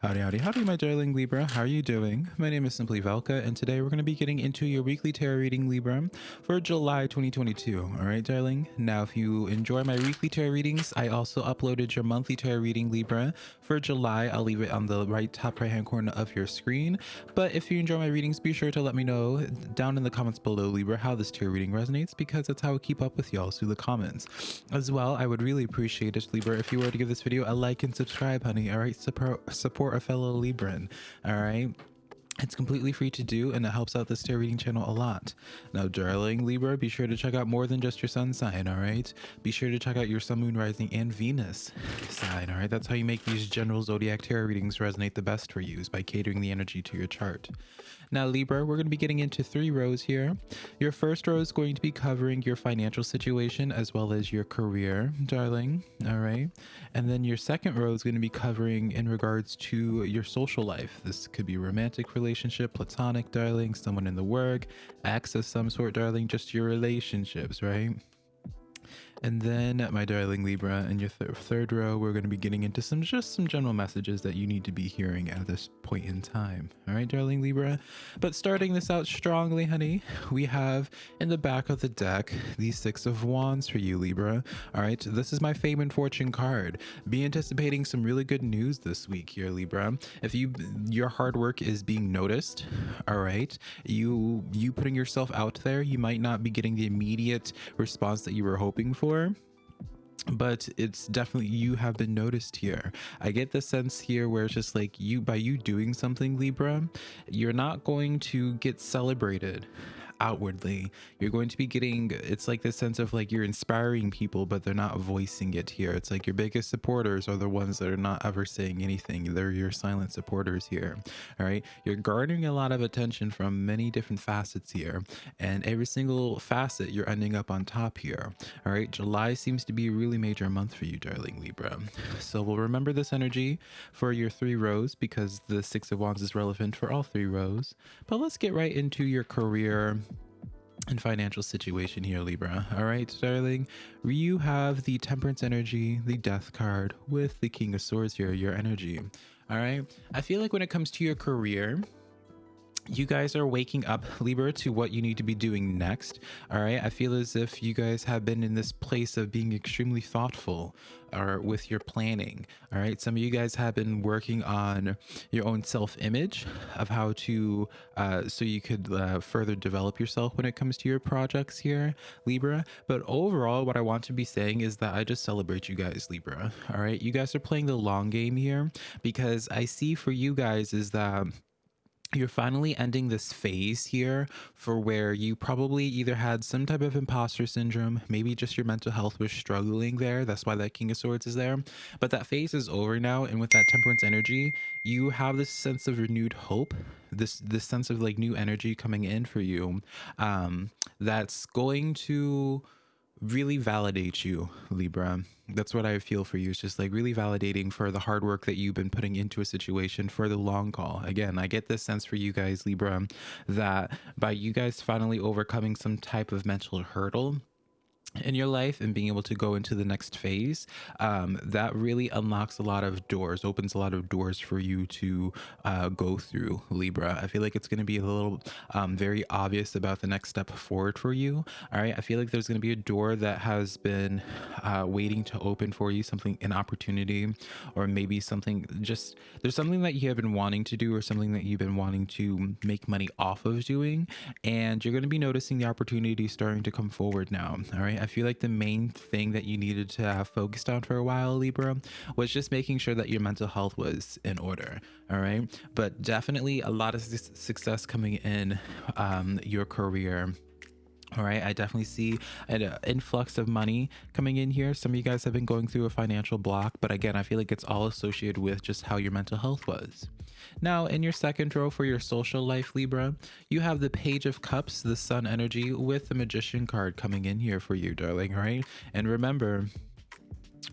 Howdy, howdy, howdy, my darling Libra. How are you doing? My name is Simply Velka, and today we're going to be getting into your weekly tarot reading, Libra, for July 2022. All right, darling? Now, if you enjoy my weekly tarot readings, I also uploaded your monthly tarot reading, Libra, for July. I'll leave it on the right top right hand corner of your screen. But if you enjoy my readings, be sure to let me know down in the comments below, Libra, how this tarot reading resonates, because that's how I keep up with y'all through the comments. As well, I would really appreciate it, Libra, if you were to give this video a like and subscribe, honey. All right, support, support support a fellow Libran. All right. It's completely free to do and it helps out the tarot reading channel a lot. Now, darling Libra, be sure to check out more than just your sun sign, all right? Be sure to check out your sun, moon, rising, and Venus sign, all right? That's how you make these general zodiac tarot readings resonate the best for you is by catering the energy to your chart. Now, Libra, we're going to be getting into three rows here. Your first row is going to be covering your financial situation as well as your career, darling. All right. And then your second row is going to be covering in regards to your social life. This could be romantic relationship, platonic, darling, someone in the work, of some sort, darling, just your relationships, right? And then my darling Libra, in your th third row, we're going to be getting into some just some general messages that you need to be hearing at this point in time. All right, darling Libra. But starting this out strongly, honey, we have in the back of the deck the Six of Wands for you, Libra. All right, this is my fame and fortune card. Be anticipating some really good news this week here, Libra. If you your hard work is being noticed, all right, you you putting yourself out there, you might not be getting the immediate response that you were hoping for for but it's definitely you have been noticed here. I get the sense here where it's just like you by you doing something libra you're not going to get celebrated outwardly. You're going to be getting it's like this sense of like you're inspiring people but they're not voicing it here. It's like your biggest supporters are the ones that are not ever saying anything. They're your silent supporters here all right? You're garnering a lot of attention from many different facets here and every single facet you're ending up on top here all right? July seems to be a really major month for you darling libra. So we'll remember this energy for your three rows because the six of wands is relevant for all three rows. But let's get right into your career and financial situation here, Libra. All right, darling. You have the Temperance energy, the Death card with the King of Swords here, your energy. All right. I feel like when it comes to your career, you guys are waking up libra to what you need to be doing next all right? I feel as if you guys have been in this place of being extremely thoughtful or with your planning all right? Some of you guys have been working on your own self-image of how to uh, so you could uh, further develop yourself when it comes to your projects here libra. But overall what i want to be saying is that i just celebrate you guys libra all right? You guys are playing the long game here because i see for you guys is that you're finally ending this phase here for where you probably either had some type of imposter syndrome, maybe just your mental health was struggling there. That's why that King of Swords is there. But that phase is over now. And with that temperance energy, you have this sense of renewed hope, this this sense of like new energy coming in for you. Um, that's going to really validate you, Libra. That's what I feel for you. It's just like really validating for the hard work that you've been putting into a situation for the long call. Again, I get this sense for you guys, Libra, that by you guys finally overcoming some type of mental hurdle, in your life and being able to go into the next phase um, that really unlocks a lot of doors opens a lot of doors for you to uh, go through libra. I feel like it's going to be a little um, very obvious about the next step forward for you. All right? I feel like there's going to be a door that has been uh, waiting to open for you something an opportunity or maybe something just there's something that you have been wanting to do or something that you've been wanting to make money off of doing and you're going to be noticing the opportunity starting to come forward now. All right I feel like the main thing that you needed to have focused on for a while, Libra, was just making sure that your mental health was in order. All right. But definitely a lot of success coming in um, your career all right, I definitely see an uh, influx of money coming in here. Some of you guys have been going through a financial block, but again, I feel like it's all associated with just how your mental health was. Now, in your second row for your social life, Libra, you have the Page of Cups, the Sun energy, with the Magician card coming in here for you, darling, right? And remember,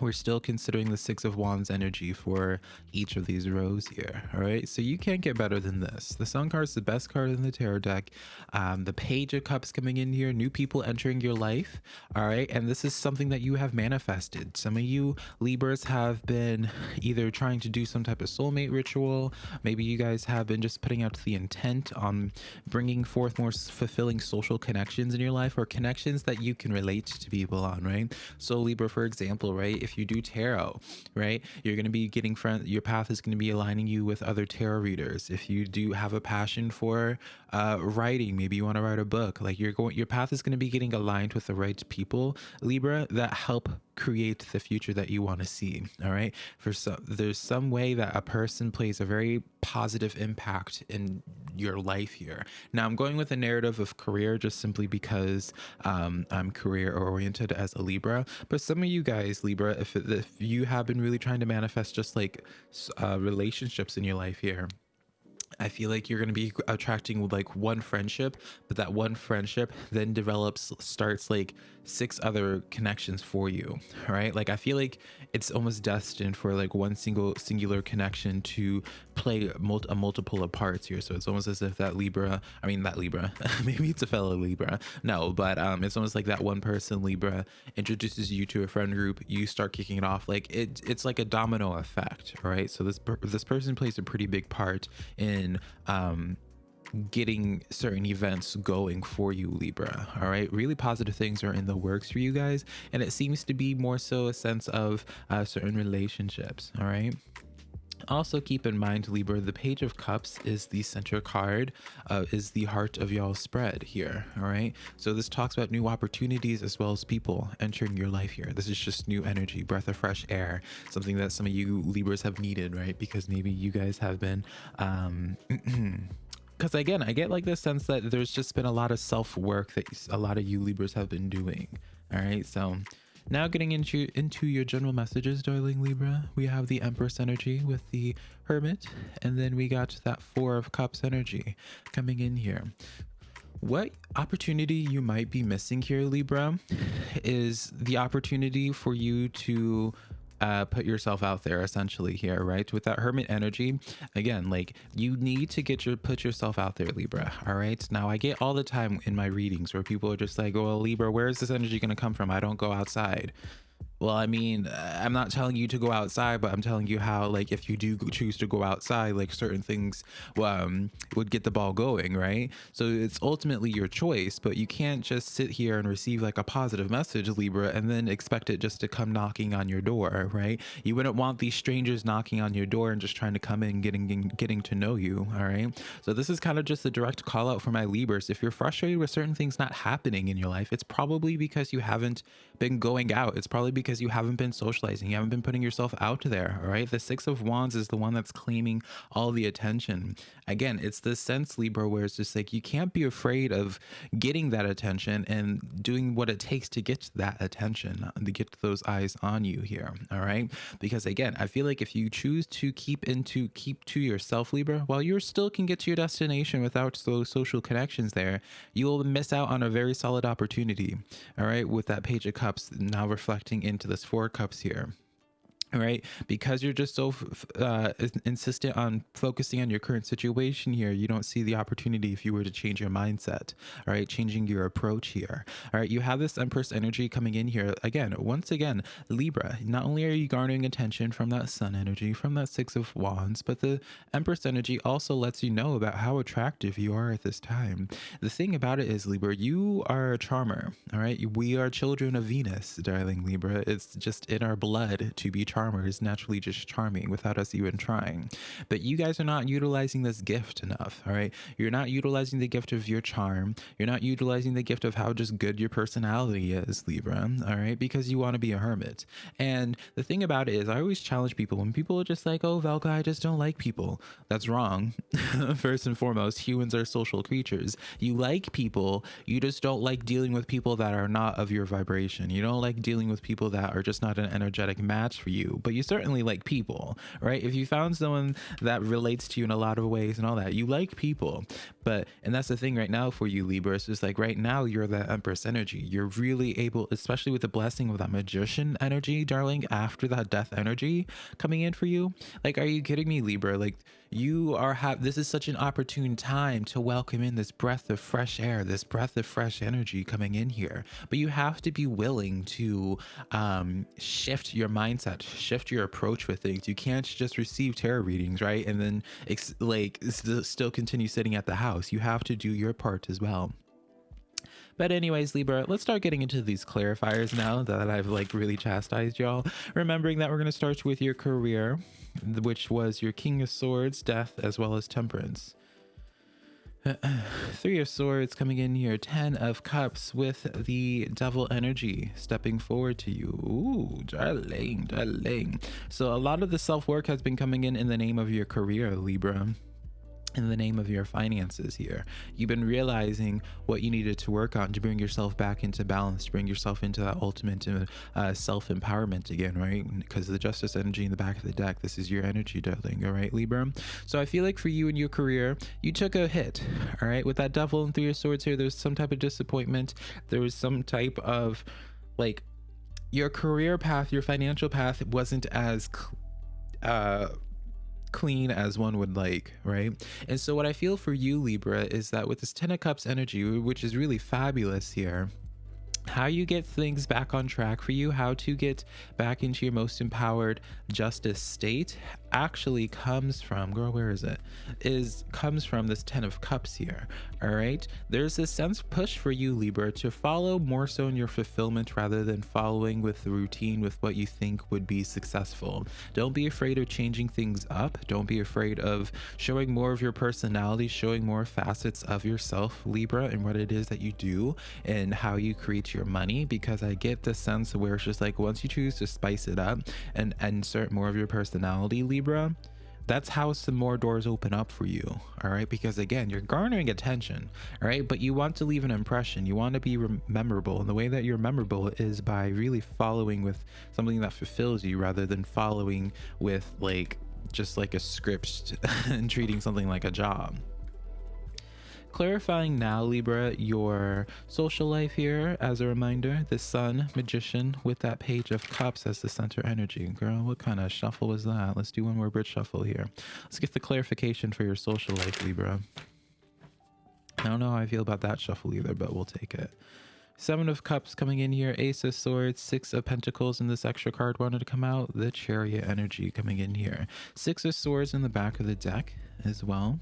we're still considering the six of wands energy for each of these rows here all right so you can't get better than this. The sun card is the best card in the tarot deck. Um, the page of cups coming in here new people entering your life all right and this is something that you have manifested. Some of you libras have been either trying to do some type of soulmate ritual. Maybe you guys have been just putting out the intent on bringing forth more fulfilling social connections in your life or connections that you can relate to people on right? So libra for example right if you do tarot, right, you're going to be getting friends. Your path is going to be aligning you with other tarot readers. If you do have a passion for uh, writing, maybe you want to write a book. Like you're going, your path is going to be getting aligned with the right people, Libra, that help create the future that you want to see all right? For some there's some way that a person plays a very positive impact in your life here. Now i'm going with a narrative of career just simply because um, i'm career oriented as a libra but some of you guys libra if, if you have been really trying to manifest just like uh, relationships in your life here I feel like you're going to be attracting like one friendship, but that one friendship then develops, starts like six other connections for you, right? Like I feel like it's almost destined for like one single singular connection to play a multiple of parts here. So it's almost as if that Libra, I mean that Libra, maybe it's a fellow Libra, no, but um, it's almost like that one person Libra introduces you to a friend group, you start kicking it off, like it, it's like a domino effect, right? So this this person plays a pretty big part in um, getting certain events going for you libra all right really positive things are in the works for you guys and it seems to be more so a sense of uh, certain relationships all right also keep in mind libra the page of cups is the center card uh, is the heart of y'all spread here all right? So this talks about new opportunities as well as people entering your life here. This is just new energy breath of fresh air something that some of you libras have needed right? Because maybe you guys have been um because again i get like this sense that there's just been a lot of self-work that a lot of you libras have been doing all right? So now getting into into your general messages, darling Libra, we have the Empress energy with the Hermit, and then we got that Four of Cups energy coming in here. What opportunity you might be missing here, Libra, is the opportunity for you to uh, put yourself out there essentially here, right? With that hermit energy, again, like you need to get your put yourself out there, Libra. All right. Now I get all the time in my readings where people are just like, "Oh, Libra, where is this energy going to come from? I don't go outside." Well, I mean, I'm not telling you to go outside, but I'm telling you how, like, if you do choose to go outside, like, certain things um, would get the ball going, right? So it's ultimately your choice, but you can't just sit here and receive, like, a positive message, Libra, and then expect it just to come knocking on your door, right? You wouldn't want these strangers knocking on your door and just trying to come in, getting getting to know you, all right? So this is kind of just a direct call out for my Libras. If you're frustrated with certain things not happening in your life, it's probably because you haven't been going out. It's probably because you haven't been socializing. You haven't been putting yourself out there. All right. The Six of Wands is the one that's claiming all the attention. Again, it's the sense, Libra, where it's just like you can't be afraid of getting that attention and doing what it takes to get that attention, uh, to get those eyes on you here. All right. Because again, I feel like if you choose to keep into keep to yourself, Libra, while you still can get to your destination without those social connections there, you will miss out on a very solid opportunity. All right. With that Page of Cups now reflecting into this four cups here right? Because you're just so uh, insistent on focusing on your current situation here you don't see the opportunity if you were to change your mindset all right? Changing your approach here all right? You have this empress energy coming in here. Again once again libra not only are you garnering attention from that sun energy from that six of wands but the empress energy also lets you know about how attractive you are at this time. The thing about it is libra you are a charmer all right? We are children of venus darling libra. It's just in our blood to be charmed charmer is naturally just charming without us even trying. But you guys are not utilizing this gift enough, all right? You're not utilizing the gift of your charm. You're not utilizing the gift of how just good your personality is, Libra, all right? Because you want to be a hermit. And the thing about it is, I always challenge people when people are just like, oh, Velka, I just don't like people. That's wrong. First and foremost, humans are social creatures. You like people, you just don't like dealing with people that are not of your vibration. You don't like dealing with people that are just not an energetic match for you but you certainly like people, right? If you found someone that relates to you in a lot of ways and all that, you like people. But, and that's the thing right now for you, Libra, it's just like right now you're that Empress energy. You're really able, especially with the blessing of that Magician energy, darling, after that Death energy coming in for you. Like, are you kidding me, Libra? Like, you are have this is such an opportune time to welcome in this breath of fresh air this breath of fresh energy coming in here. But you have to be willing to um shift your mindset shift your approach with things. You can't just receive tarot readings right? And then like still continue sitting at the house. You have to do your part as well but anyways, Libra, let's start getting into these clarifiers now that I've like really chastised y'all. Remembering that we're going to start with your career which was your King of Swords, Death, as well as Temperance. Three of Swords coming in here. Ten of Cups with the Devil energy stepping forward to you. Ooh, darling, darling. So a lot of the self-work has been coming in in the name of your career, Libra in the name of your finances here. You've been realizing what you needed to work on to bring yourself back into balance, to bring yourself into that ultimate uh, self empowerment again, right? Because the justice energy in the back of the deck, this is your energy, darling, all right, Libra? So I feel like for you in your career, you took a hit, all right? With that devil and three of swords here, there's some type of disappointment. There was some type of like your career path, your financial path wasn't as uh clean as one would like, right? And so what I feel for you, Libra, is that with this Ten of Cups energy, which is really fabulous here, how you get things back on track for you, how to get back into your most empowered justice state actually comes from, girl, where is it? Is comes from this 10 of cups here. All right. There's this sense push for you, Libra, to follow more so in your fulfillment rather than following with the routine with what you think would be successful. Don't be afraid of changing things up. Don't be afraid of showing more of your personality, showing more facets of yourself, Libra, and what it is that you do and how you create your money because I get the sense where it's just like once you choose to spice it up and insert more of your personality, Libra, that's how some more doors open up for you all right? Because again you're garnering attention all right? But you want to leave an impression. You want to be memorable. And the way that you're memorable is by really following with something that fulfills you rather than following with like just like a script and treating something like a job Clarifying now, Libra, your social life here as a reminder the Sun, Magician, with that Page of Cups as the center energy. Girl, what kind of shuffle was that? Let's do one more bridge shuffle here. Let's get the clarification for your social life, Libra. I don't know how I feel about that shuffle either, but we'll take it. Seven of Cups coming in here, Ace of Swords, Six of Pentacles, and this extra card wanted to come out, the Chariot energy coming in here. Six of Swords in the back of the deck as well.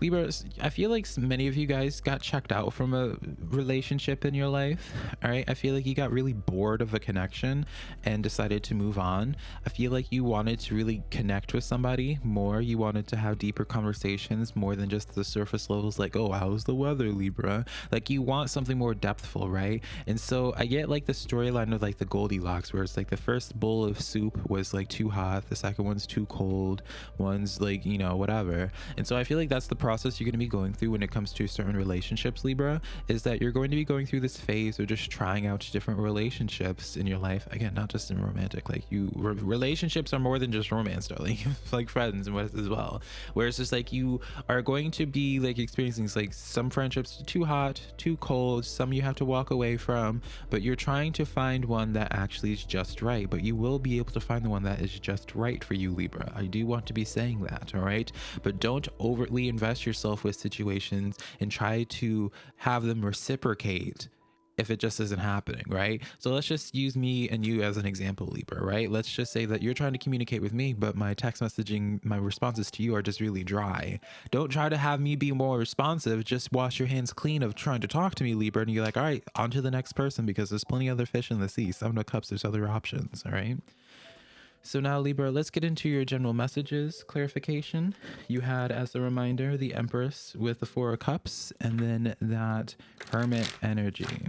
Libra, I feel like many of you guys got checked out from a relationship in your life. All right. I feel like you got really bored of a connection and decided to move on. I feel like you wanted to really connect with somebody more. You wanted to have deeper conversations more than just the surface levels, like, oh, how's the weather, Libra? Like, you want something more depthful, right? And so I get like the storyline of like the Goldilocks, where it's like the first bowl of soup was like too hot, the second one's too cold, one's like, you know, whatever. And so I feel like that's the problem process you're going to be going through when it comes to certain relationships, Libra, is that you're going to be going through this phase of just trying out different relationships in your life. Again, not just in romantic, like you, re relationships are more than just romance, darling, like friends and what as well. Where it's just like you are going to be like experiencing like some friendships too hot, too cold, some you have to walk away from, but you're trying to find one that actually is just right. But you will be able to find the one that is just right for you, Libra. I do want to be saying that, all right? But don't overtly invest yourself with situations and try to have them reciprocate if it just isn't happening, right? So let's just use me and you as an example, Libra, right? Let's just say that you're trying to communicate with me, but my text messaging, my responses to you are just really dry. Don't try to have me be more responsive. Just wash your hands clean of trying to talk to me, Libra, and you're like, all right, on to the next person because there's plenty other fish in the sea. Seven of Cups, there's other options, all right? So now Libra, let's get into your general messages clarification. You had as a reminder the Empress with the Four of Cups and then that Hermit energy.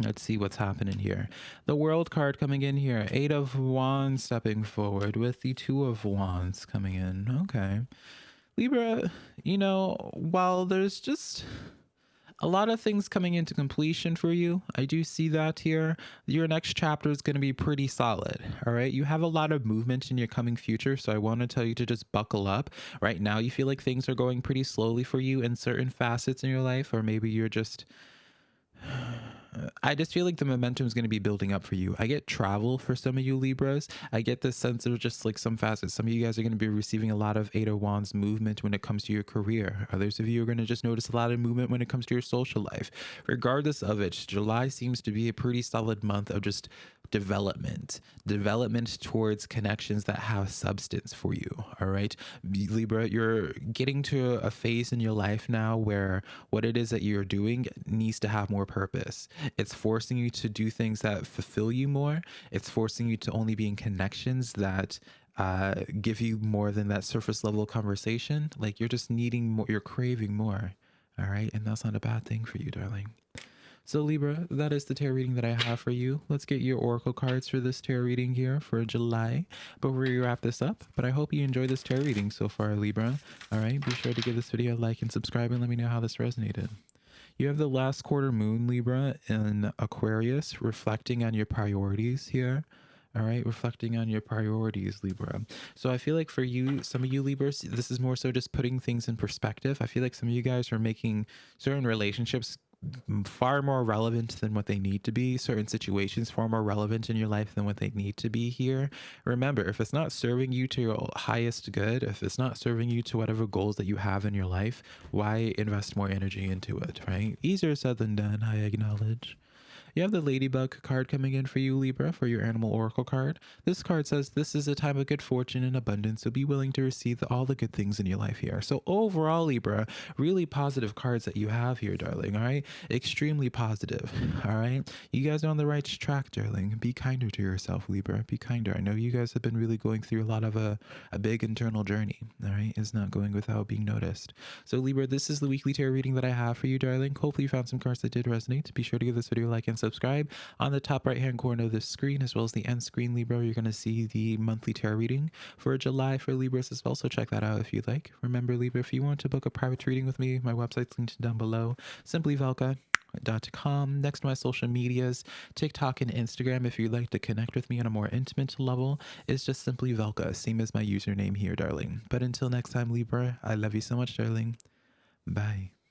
Let's see what's happening here. The World card coming in here. Eight of Wands stepping forward with the Two of Wands coming in. Okay. Libra, you know, while there's just a lot of things coming into completion for you. I do see that here. Your next chapter is going to be pretty solid. All right. You have a lot of movement in your coming future. So I want to tell you to just buckle up. Right now, you feel like things are going pretty slowly for you in certain facets in your life, or maybe you're just I just feel like the momentum is going to be building up for you. I get travel for some of you Libras. I get this sense of just like some facets. Some of you guys are going to be receiving a lot of Eight of Wands movement when it comes to your career. Others of you are going to just notice a lot of movement when it comes to your social life. Regardless of it, July seems to be a pretty solid month of just development, development towards connections that have substance for you. All right, Libra, you're getting to a phase in your life now where what it is that you're doing needs to have more purpose. It's forcing you to do things that fulfill you more. It's forcing you to only be in connections that uh, give you more than that surface level conversation. Like you're just needing more, you're craving more. All right. And that's not a bad thing for you, darling. So Libra, that is the tarot reading that I have for you. Let's get your oracle cards for this tarot reading here for July before we wrap this up. But I hope you enjoyed this tarot reading so far, Libra. All right, be sure to give this video a like and subscribe and let me know how this resonated. You have the last quarter moon, Libra, in Aquarius, reflecting on your priorities here all right reflecting on your priorities libra so i feel like for you some of you libras this is more so just putting things in perspective i feel like some of you guys are making certain relationships far more relevant than what they need to be. Certain situations far more relevant in your life than what they need to be here. Remember, if it's not serving you to your highest good, if it's not serving you to whatever goals that you have in your life, why invest more energy into it, right? Easier said than done, I acknowledge. You have the Ladybug card coming in for you, Libra, for your Animal Oracle card. This card says, This is a time of good fortune and abundance, so be willing to receive all the good things in your life here. So, overall, Libra, really positive cards that you have here, darling, all right? Extremely positive, all right? You guys are on the right track, darling. Be kinder to yourself, Libra. Be kinder. I know you guys have been really going through a lot of a, a big internal journey, all right? It's not going without being noticed. So, Libra, this is the weekly tarot reading that I have for you, darling. Hopefully, you found some cards that did resonate. Be sure to give this video a like and subscribe. On the top right hand corner of the screen, as well as the end screen Libra, you're going to see the monthly tarot reading for July for Libras as well. So check that out if you'd like. Remember, Libra, if you want to book a private reading with me, my website's linked down below. Simply Velka com next to my social medias tiktok and instagram if you'd like to connect with me on a more intimate level is just simply velka same as my username here darling but until next time libra i love you so much darling bye